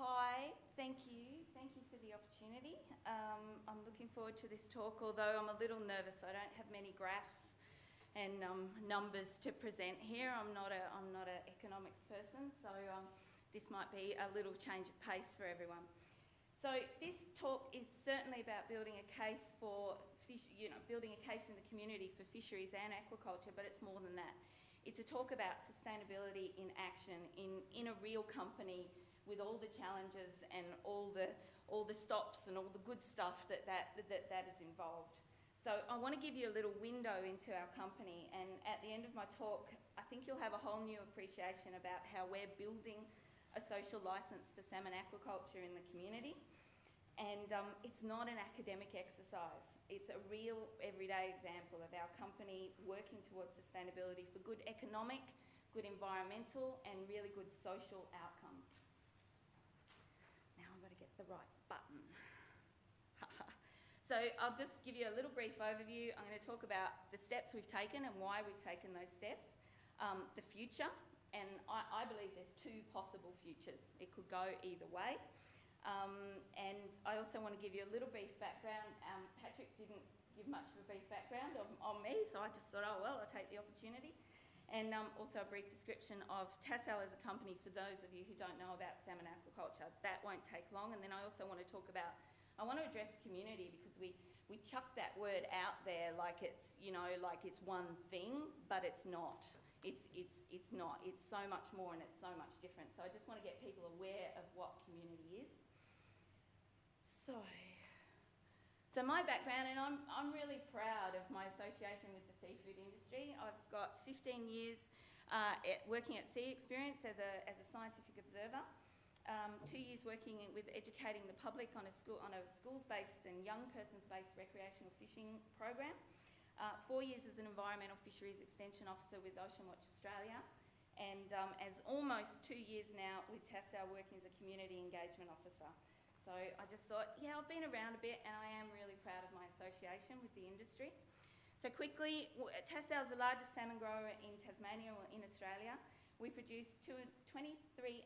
Hi, thank you. Thank you for the opportunity. Um, I'm looking forward to this talk, although I'm a little nervous. I don't have many graphs and um, numbers to present here. I'm not a I'm not an economics person, so um, this might be a little change of pace for everyone. So this talk is certainly about building a case for fish, you know, building a case in the community for fisheries and aquaculture, but it's more than that. It's a talk about sustainability in action in, in a real company with all the challenges and all the, all the stops and all the good stuff that that, that, that is involved. So I want to give you a little window into our company and at the end of my talk I think you'll have a whole new appreciation about how we're building a social licence for salmon aquaculture in the community and um, it's not an academic exercise. It's a real everyday example of our company working towards sustainability for good economic, good environmental and really good social outcomes. Now I've got to get the right button. so I'll just give you a little brief overview. I'm going to talk about the steps we've taken and why we've taken those steps, um, the future, and I, I believe there's two possible futures. It could go either way. Um, and I also want to give you a little brief background. Um, Patrick didn't give much of a brief background on, on, me, so I just thought, oh, well, I'll take the opportunity. And um, also a brief description of Tassal as a company for those of you who don't know about salmon aquaculture. That won't take long. And then I also want to talk about, I want to address community because we, we chuck that word out there like it's, you know, like it's one thing, but it's not. It's, it's, it's not. It's so much more and it's so much different. So I just want to get people aware of what community is. So, so my background, and I'm, I'm really proud of my association with the seafood industry. I've got 15 years uh, at working at Sea Experience as a, as a scientific observer. Um, two years working with educating the public on a, school, on a schools-based and young persons-based recreational fishing program. Uh, four years as an environmental fisheries extension officer with Ocean Watch Australia. And um, as almost two years now with Tassal working as a community engagement officer. So I just thought, yeah, I've been around a bit and I am really proud of my association with the industry. So quickly, Tassal is the largest salmon grower in Tasmania or in Australia. We produce 23,500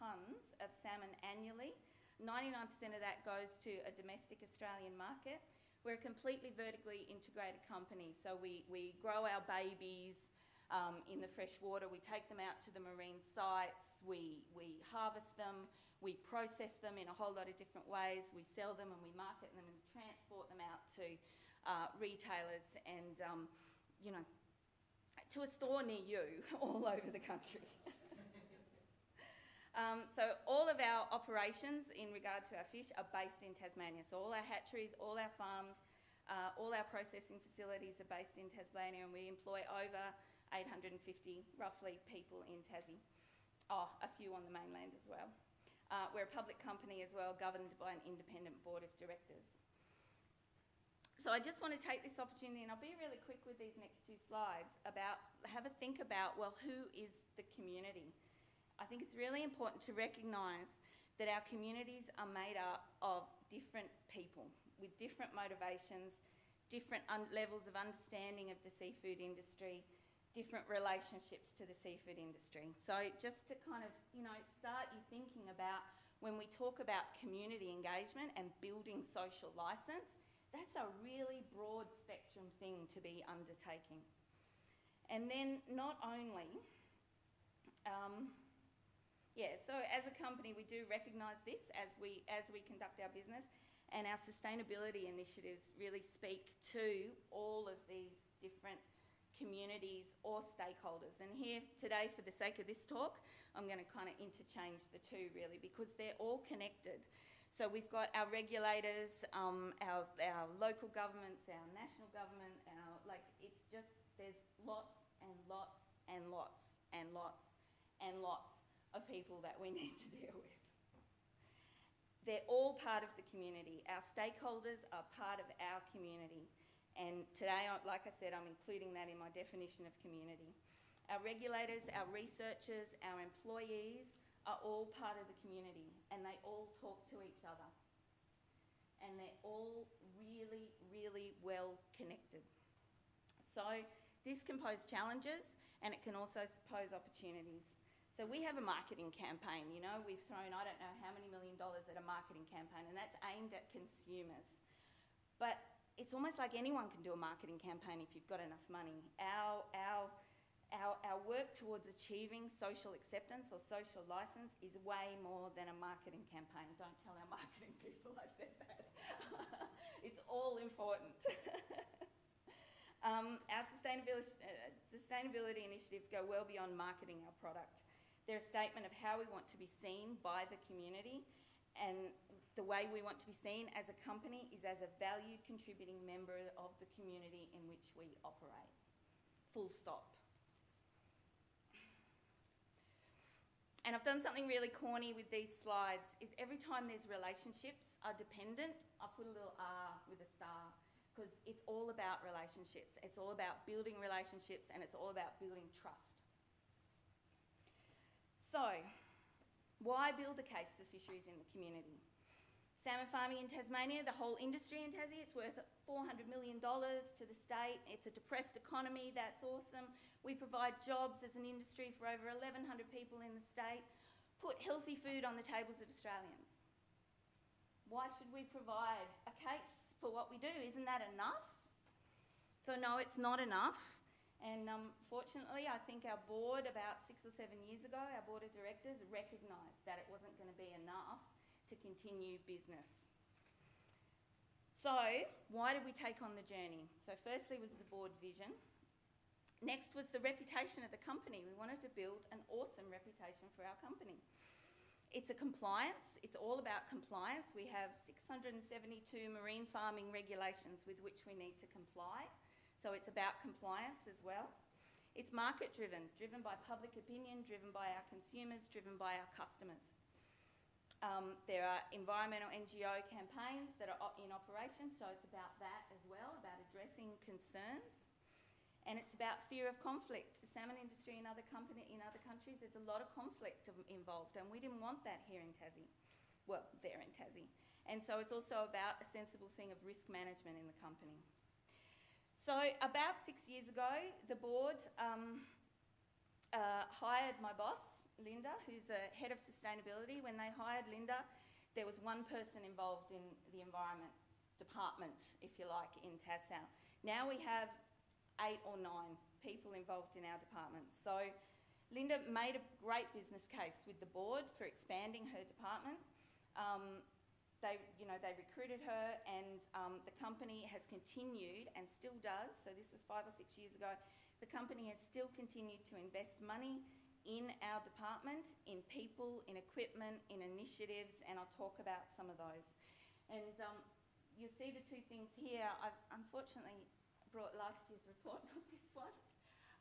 tonnes of salmon annually. 99% of that goes to a domestic Australian market. We're a completely vertically integrated company, so we, we grow our babies, um, in the fresh water. We take them out to the marine sites, we, we harvest them, we process them in a whole lot of different ways, we sell them and we market them and transport them out to uh, retailers and, um, you know, to a store near you all over the country. um, so all of our operations in regard to our fish are based in Tasmania. So all our hatcheries, all our farms, uh, all our processing facilities are based in Tasmania and we employ over 850 roughly people in Tassie. Oh, a few on the mainland as well. Uh, we're a public company as well, governed by an independent board of directors. So I just want to take this opportunity, and I'll be really quick with these next two slides, about have a think about, well, who is the community? I think it's really important to recognise that our communities are made up of different people with different motivations, different levels of understanding of the seafood industry, different relationships to the seafood industry. So just to kind of, you know, start you thinking about when we talk about community engagement and building social licence, that's a really broad spectrum thing to be undertaking. And then not only, um, yeah, so as a company we do recognise this as we, as we conduct our business and our sustainability initiatives really speak to all of these different communities or stakeholders. And here today, for the sake of this talk, I'm going to kind of interchange the two really because they're all connected. So we've got our regulators, um, our, our local governments, our national government, our, like it's just, there's lots and lots and lots and lots and lots of people that we need to deal with. They're all part of the community. Our stakeholders are part of our community. And today, like I said, I'm including that in my definition of community. Our regulators, our researchers, our employees are all part of the community and they all talk to each other. And they're all really, really well connected. So this can pose challenges and it can also pose opportunities. So we have a marketing campaign, you know, we've thrown I don't know how many million dollars at a marketing campaign, and that's aimed at consumers. But it's almost like anyone can do a marketing campaign if you've got enough money. Our, our, our, our work towards achieving social acceptance or social license is way more than a marketing campaign. Don't tell our marketing people I said that. it's all important. um, our sustainability, uh, sustainability initiatives go well beyond marketing our product. They're a statement of how we want to be seen by the community and the way we want to be seen as a company is as a valued contributing member of the community in which we operate. Full stop. And I've done something really corny with these slides is every time there's relationships are dependent, I put a little R with a star because it's all about relationships. It's all about building relationships and it's all about building trust. So, why build a case for fisheries in the community? Salmon farming in Tasmania, the whole industry in Tassie, it's worth $400 million to the state. It's a depressed economy, that's awesome. We provide jobs as an industry for over 1,100 people in the state. Put healthy food on the tables of Australians. Why should we provide a case for what we do? Isn't that enough? So, no, it's not enough. And um, fortunately, I think our board, about six or seven years ago, our board of directors recognised that it wasn't going to be enough to continue business. So, why did we take on the journey? So, firstly, was the board vision. Next was the reputation of the company. We wanted to build an awesome reputation for our company. It's a compliance, it's all about compliance. We have 672 marine farming regulations with which we need to comply. So it's about compliance as well. It's market driven, driven by public opinion, driven by our consumers, driven by our customers. Um, there are environmental NGO campaigns that are in operation, so it's about that as well, about addressing concerns. And it's about fear of conflict. The salmon industry in other, company, in other countries, there's a lot of conflict involved, and we didn't want that here in Tassie. Well, there in Tassie. And so it's also about a sensible thing of risk management in the company. So about six years ago, the board um, uh, hired my boss, Linda, who's a head of sustainability. When they hired Linda, there was one person involved in the environment department, if you like, in Tassal. Now we have eight or nine people involved in our department. So Linda made a great business case with the board for expanding her department. Um, they, you know, they recruited her and um, the company has continued and still does, so this was five or six years ago, the company has still continued to invest money in our department, in people, in equipment, in initiatives, and I'll talk about some of those. And um, you'll see the two things here. I've unfortunately brought last year's report, not this one.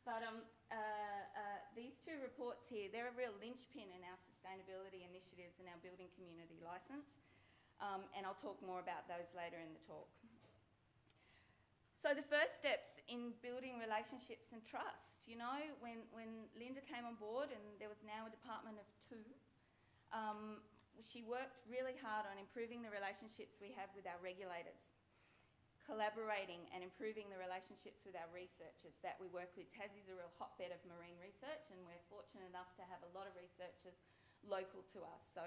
But um, uh, uh, these two reports here, they're a real linchpin in our sustainability initiatives and our building community licence um, and I'll talk more about those later in the talk. So the first steps in building relationships and trust, you know, when, when Linda came on board and there was now a department of two, um, she worked really hard on improving the relationships we have with our regulators, collaborating and improving the relationships with our researchers that we work with. Tassie's a real hotbed of marine research and we're fortunate enough to have a lot of researchers local to us. So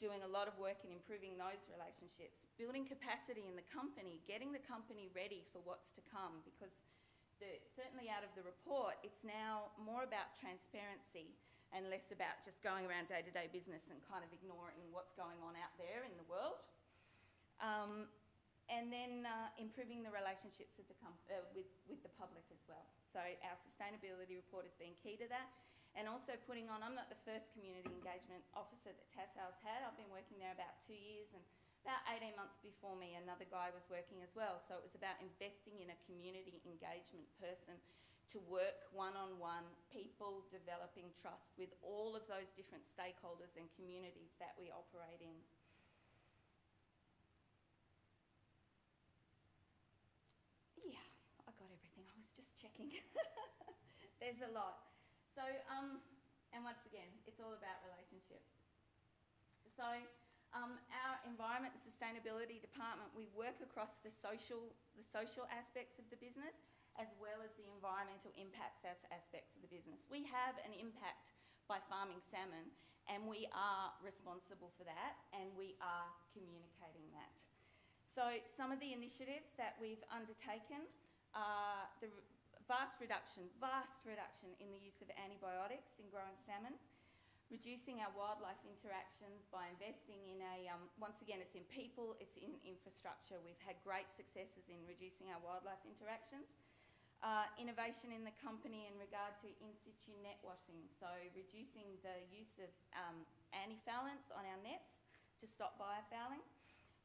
doing a lot of work in improving those relationships, building capacity in the company, getting the company ready for what's to come because the, certainly out of the report, it's now more about transparency and less about just going around day-to-day -day business and kind of ignoring what's going on out there in the world. Um, and then uh, improving the relationships with the, uh, with, with the public as well. So our sustainability report has been key to that and also putting on, I'm not the first community engagement officer that Tassal's had, I've been working there about two years and about 18 months before me another guy was working as well. So it was about investing in a community engagement person to work one-on-one, people developing trust with all of those different stakeholders and communities that we operate in. Yeah, I got everything, I was just checking. There's a lot. So, um, and once again, it's all about relationships. So, um, our environment and sustainability department, we work across the social, the social aspects of the business as well as the environmental impacts as aspects of the business. We have an impact by farming salmon, and we are responsible for that, and we are communicating that. So some of the initiatives that we've undertaken are the vast reduction, vast reduction in the use of antibiotics in growing salmon, reducing our wildlife interactions by investing in a, um, once again, it's in people, it's in infrastructure. We've had great successes in reducing our wildlife interactions. Uh, innovation in the company in regard to in situ net washing, so reducing the use of um, on our nets to stop biofouling.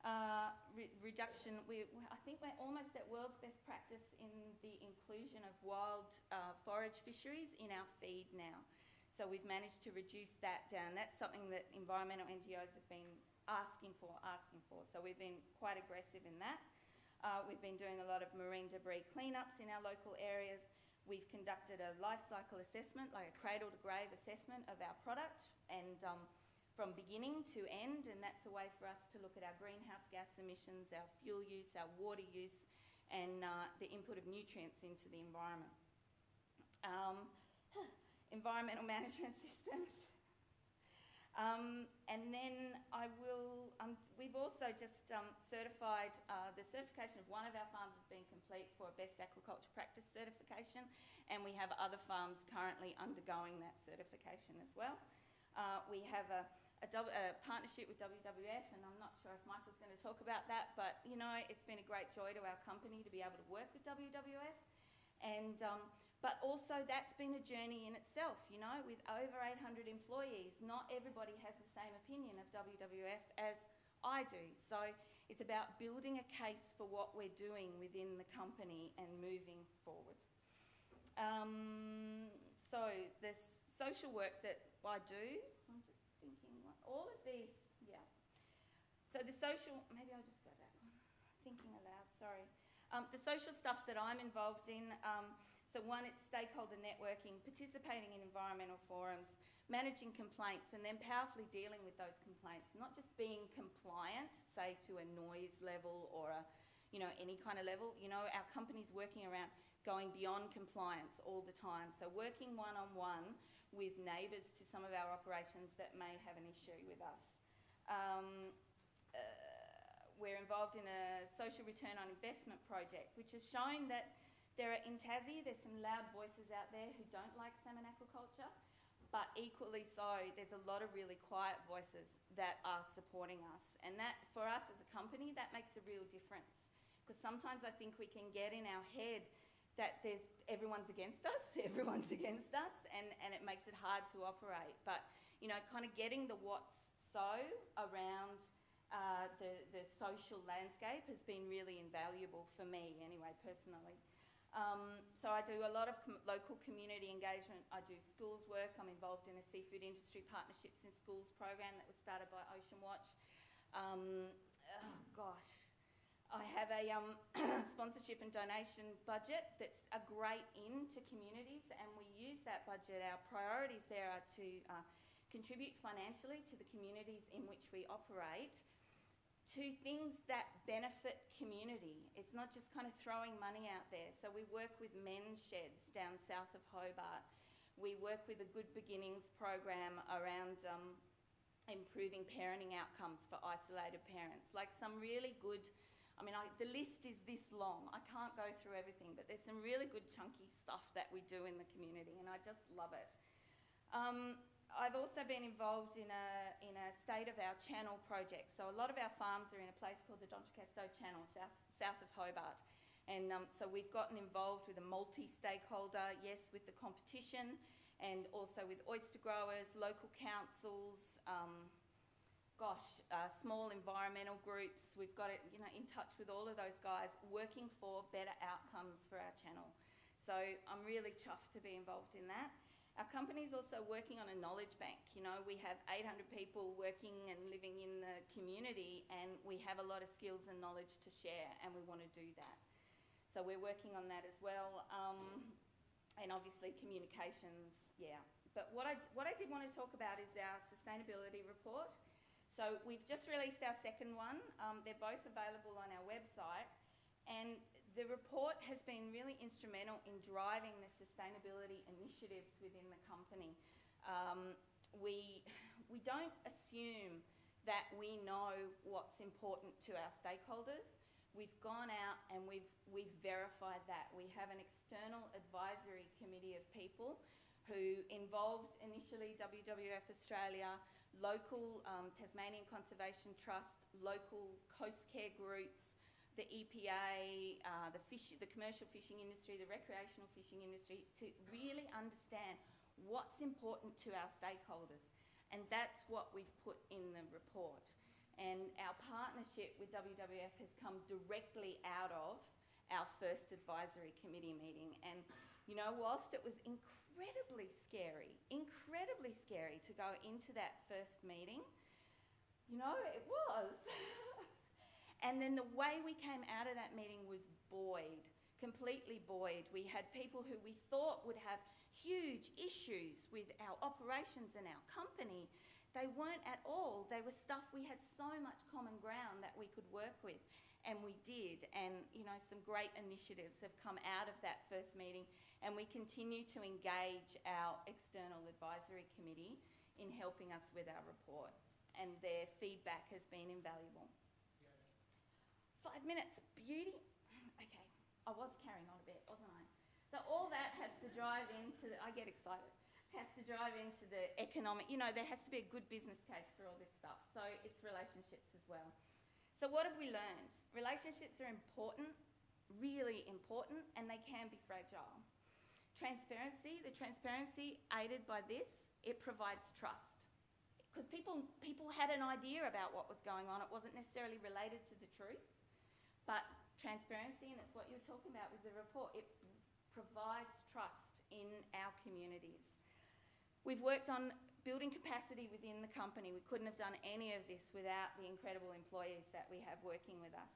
Uh, re- reduction, we, I think we're almost at world's best practice in the inclusion of wild uh, forage fisheries in our feed now. So we've managed to reduce that down. That's something that environmental NGOs have been asking for, asking for. So we've been quite aggressive in that. Uh, we've been doing a lot of marine debris cleanups in our local areas. We've conducted a life cycle assessment, like a cradle to grave assessment of our product, and um, from beginning to end, and that's a way for us to look at our greenhouse gas emissions, our fuel use, our water use, and uh, the input of nutrients into the environment. Um, environmental management systems. Um, and then I will, um, we've also just um, certified, uh, the certification of one of our farms has been complete for a Best Aquaculture Practice certification, and we have other farms currently undergoing that certification as well. Uh, we have a, a, partnership with WWF, and I'm not sure if Michael's going to talk about that, but you know, it's been a great joy to our company to be able to work with WWF. And um, but also that's been a journey in itself, you know, with over 800 employees. Not everybody has the same opinion of WWF as I do. So it's about building a case for what we're doing within the company and moving forward. Um, so the social work that I do, I'm all of these, yeah. So the social, maybe I'll just go one. Thinking aloud, sorry. Um, the social stuff that I'm involved in, um, so one, it's stakeholder networking, participating in environmental forums, managing complaints, and then powerfully dealing with those complaints. Not just being compliant, say to a noise level or a, you know, any kind of level. You know, our company's working around going beyond compliance all the time. So working one on one with neighbours to some of our operations that may have an issue with us. Um, uh, we're involved in a social return on investment project, which has shown that there are in Tassie, there's some loud voices out there who don't like salmon aquaculture, but equally so, there's a lot of really quiet voices that are supporting us. And that, for us as a company, that makes a real difference. Because sometimes I think we can get in our head that there's everyone's against us, everyone's against us, and, and it makes it hard to operate. But, you know, kind of getting the what's so around uh, the, the social landscape has been really invaluable for me, anyway, personally. Um, so I do a lot of com- local community engagement. I do schools work. I'm involved in a seafood industry partnerships in schools program that was started by Ocean Watch. Um, oh gosh, I have a um, sponsorship and donation budget that's a great in to communities, and we use that budget. Our priorities there are to uh, contribute financially to the communities in which we operate to things that benefit community. It's not just kind of throwing money out there. So we work with men's sheds down south of Hobart. We work with a Good Beginnings program around um, improving parenting outcomes for isolated parents. Like some really good, I mean, I, the list is this long. I can't go through everything, but there's some really good chunky stuff that we do in the community, and I just love it. Um, I've also been involved in a, in a state of our channel project. So a lot of our farms are in a place called the D'Entrecasteaux Channel, south, south of Hobart. And um, so we've gotten involved with a multi-stakeholder, yes, with the competition, and also with oyster growers, local councils, um, gosh, uh, small environmental groups. We've got it, you know, in touch with all of those guys, working for better outcomes for our channel. So I'm really chuffed to be involved in that. Our company is also working on a knowledge bank. You know, we have 800 people working and living in the community, and we have a lot of skills and knowledge to share, and we want to do that. So we're working on that as well. Um, and obviously communications, yeah. But what I, what I did want to talk about is our sustainability report. So we've just released our second one. Um, they're both available on our website. And the report has been really instrumental in driving the sustainability initiatives within the company. Um, we, we don't assume that we know what's important to our stakeholders. We've gone out and we've, we've verified that. We have an external advisory committee of people who involved initially WWF Australia, local um, Tasmanian Conservation Trust, local coast care groups, the EPA, uh, the, fish, the commercial fishing industry, the recreational fishing industry, to really understand what's important to our stakeholders. And that's what we've put in the report. And our partnership with WWF has come directly out of our first advisory committee meeting. And, you know, whilst it was incredibly scary, incredibly scary to go into that first meeting, you know, it was. and then the way we came out of that meeting was buoyed, completely buoyed. We had people who we thought would have huge issues with our operations and our company. They weren't at all. They were stuff we had so much common ground that we could work with, and we did. And you know, some great initiatives have come out of that first meeting, and we continue to engage our external advisory committee in helping us with our report, and their feedback has been invaluable. Five minutes, beauty. Okay, I was carrying on a bit, wasn't I? So all that has to drive into, the, I get excited, has to drive into the economic, you know, there has to be a good business case for all this stuff. So it's relationships as well. So what have we learned? Relationships are important, really important, and they can be fragile. Transparency, the transparency aided by this, it provides trust. Because people, people had an idea about what was going on. It wasn't necessarily related to the truth, but transparency, and it's what you're talking about with the report, it provides trust in our communities. We've worked on building capacity within the company. We couldn't have done any of this without the incredible employees that we have working with us.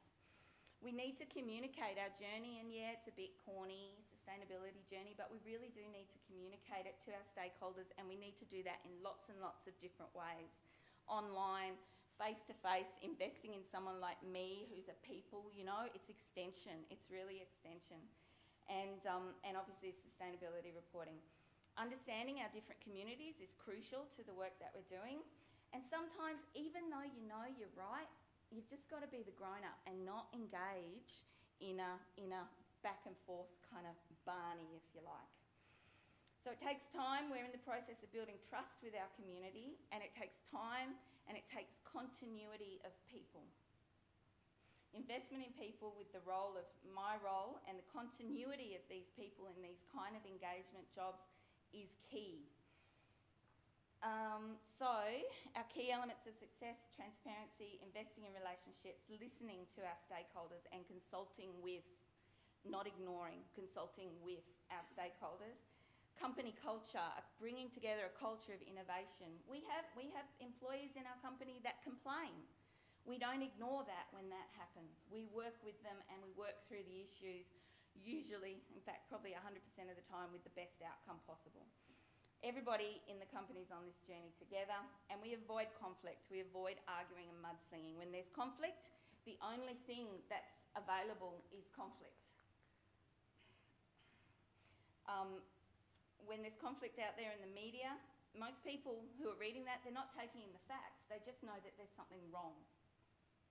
We need to communicate our journey, and yeah, it's a bit corny, sustainability journey, but we really do need to communicate it to our stakeholders, and we need to do that in lots and lots of different ways. Online, face to face, investing in someone like me who's a people, you know, it's extension, it's really extension and, um, and obviously sustainability reporting. Understanding our different communities is crucial to the work that we're doing. And sometimes, even though you know you're right, you've just got to be the grown up and not engage in a, in a back and forth kind of Barney, if you like. So it takes time. We're in the process of building trust with our community, and it takes time and it takes continuity of people. Investment in people with the role of my role and the continuity of these people in these kind of engagement jobs is key. Um, so, our key elements of success transparency, investing in relationships, listening to our stakeholders, and consulting with, not ignoring, consulting with our stakeholders. Company culture, bringing together a culture of innovation. We have, we have employees in our company that complain we don't ignore that when that happens. We work with them and we work through the issues, usually, in fact, probably 100% of the time, with the best outcome possible. Everybody in the company is on this journey together, and we avoid conflict. We avoid arguing and mudslinging. When there's conflict, the only thing that's available is conflict. Um, when there's conflict out there in the media, most people who are reading that, they're not taking in the facts. They just know that there's something wrong.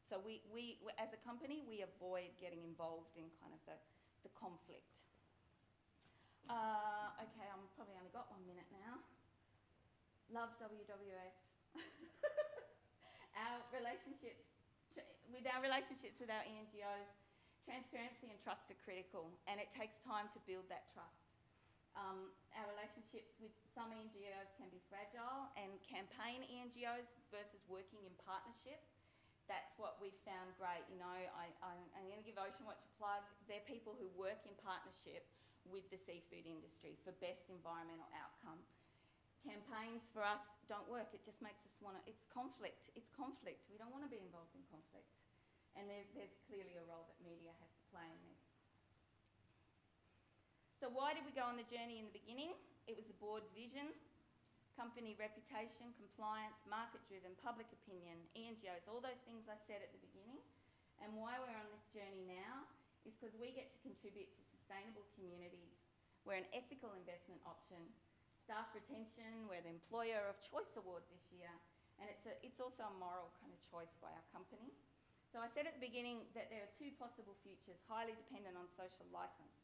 So we, we, as a company, we avoid getting involved in kind of the, the conflict. Uh, okay, I'm probably only got one minute now. Love WWF. our relationships, with our relationships with our NGOs, transparency and trust are critical, and it takes time to build that trust. Um, our relationships with some NGOs can be fragile, and campaign NGOs versus working in partnership that's what we've found great. You know, I, am going to give Ocean Watch a plug. They're people who work in partnership with the seafood industry for best environmental outcome. Campaigns for us don't work. It just makes us want to, it's conflict. It's conflict. We don't want to be involved in conflict. And there, there's clearly a role that media has to play in this. So why did we go on the journey in the beginning? It was a board vision company reputation, compliance, market-driven, public opinion, ENGOs, all those things I said at the beginning. And why we're on this journey now is because we get to contribute to sustainable communities. We're an ethical investment option. staff retention. We're the Employer of Choice Award this year, and it's, a, it's also a moral kind of choice by our company. So I said at the beginning that there are two possible futures, highly dependent on social licence.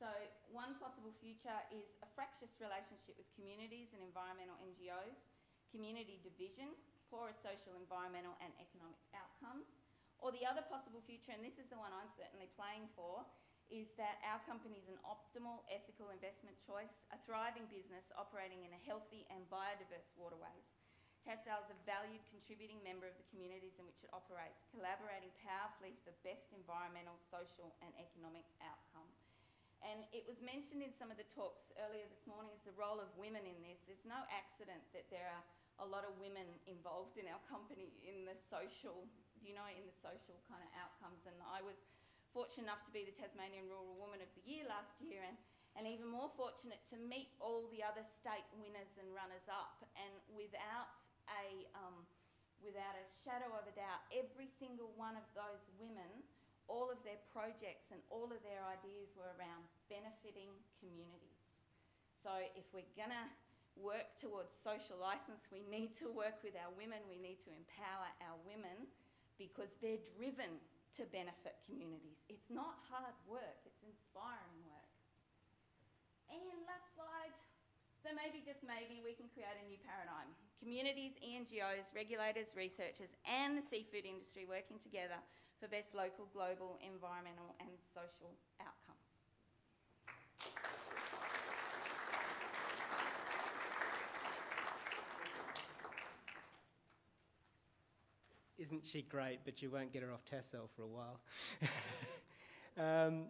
So one possible future is a fractious relationship with communities and environmental NGOs, community division, poorer social, environmental and economic outcomes. Or the other possible future, and this is the one I'm certainly playing for, is that our company is an optimal ethical investment choice, a thriving business operating in a healthy and biodiverse waterways. Tassal is a valued contributing member of the communities in which it operates, collaborating powerfully for best environmental, social and economic outcome. And it was mentioned in some of the talks earlier this morning as the role of women in this. There's no accident that there are a lot of women involved in our company in the social, you know, in the social kind of outcomes. And I was fortunate enough to be the Tasmanian Rural Woman of the Year last year and, and even more fortunate to meet all the other state winners and runners up. And without a, um, without a shadow of a doubt, every single one of those women, all of their projects and all of their ideas were around benefiting communities. So if we're going to work towards social licence, we need to work with our women, we need to empower our women because they're driven to benefit communities. It's not hard work, it's inspiring work. And last slide. So maybe, just maybe, we can create a new paradigm. Communities, ENGOs, regulators, researchers and the seafood industry working together for best local, global, environmental and social outcomes. Isn't she great? But you won't get her off Tassal for a while. um,